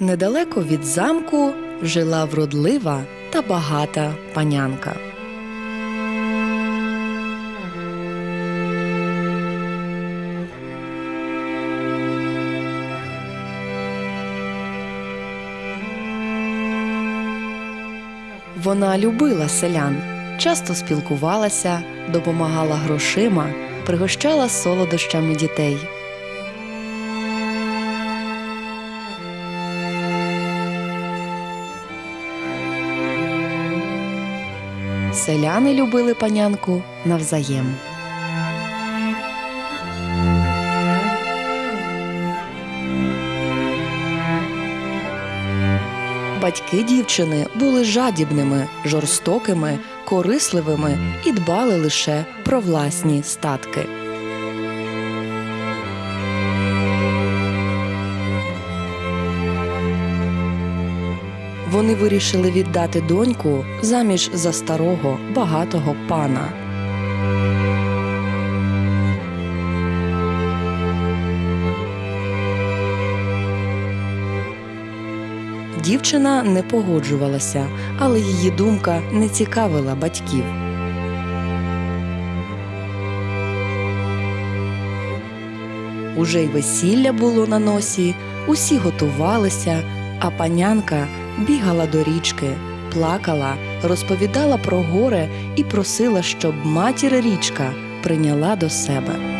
Недалеко від замку жила вродлива та багата панянка. Вона любила селян, часто спілкувалася, допомагала грошима, пригощала солодощами дітей. Селяни любили панянку навзаєм. Батьки дівчини були жадібними, жорстокими, корисливими і дбали лише про власні статки. Вони вирішили віддати доньку заміж за старого багатого пана. Дівчина не погоджувалася, але її думка не цікавила батьків. Уже й весілля було на носі, усі готувалися, а панянка бігала до річки, плакала, розповідала про горе і просила, щоб матір річка прийняла до себе.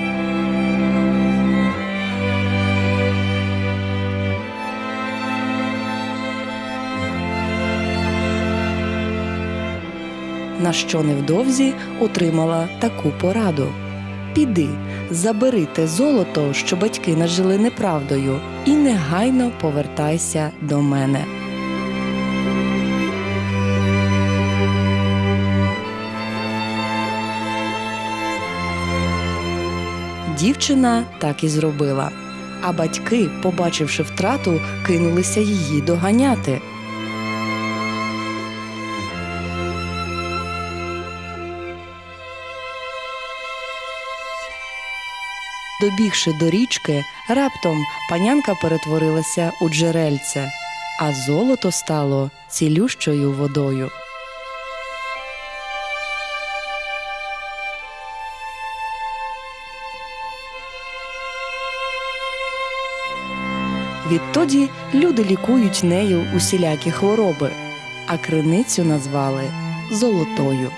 На що невдовзі отримала таку пораду. Піди, забери те золото, що батьки нажили неправдою, і негайно повертайся до мене. Дівчина так і зробила. А батьки, побачивши втрату, кинулися її доганяти. Добігши до річки, раптом панянка перетворилася у джерельце, а золото стало цілющою водою. Відтоді люди лікують нею усілякі хвороби, а криницю назвали золотою.